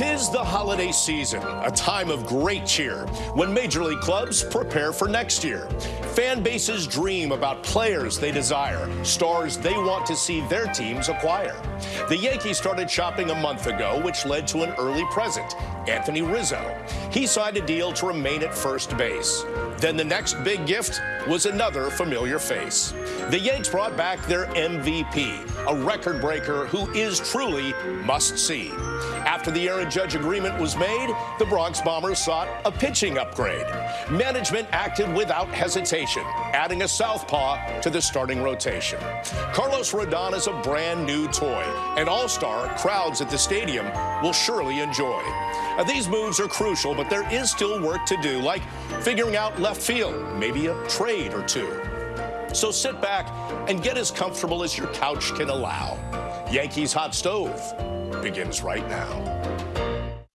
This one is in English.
Tis the holiday season, a time of great cheer when Major League clubs prepare for next year. Fan bases dream about players they desire, stars they want to see their teams acquire. The Yankees started shopping a month ago, which led to an early present, Anthony Rizzo. He signed a deal to remain at first base. Then the next big gift was another familiar face. The Yanks brought back their MVP, a record breaker who is truly must see. After the Aaron Judge agreement was made, the Bronx Bombers sought a pitching upgrade. Management acted without hesitation, adding a southpaw to the starting rotation. Carlos Rodon is a brand new toy, an all-star crowds at the stadium will surely enjoy. Now, these moves are crucial, but there is still work to do, like figuring out left field, maybe a trade or two. So sit back and get as comfortable as your couch can allow. Yankees Hot Stove begins right now.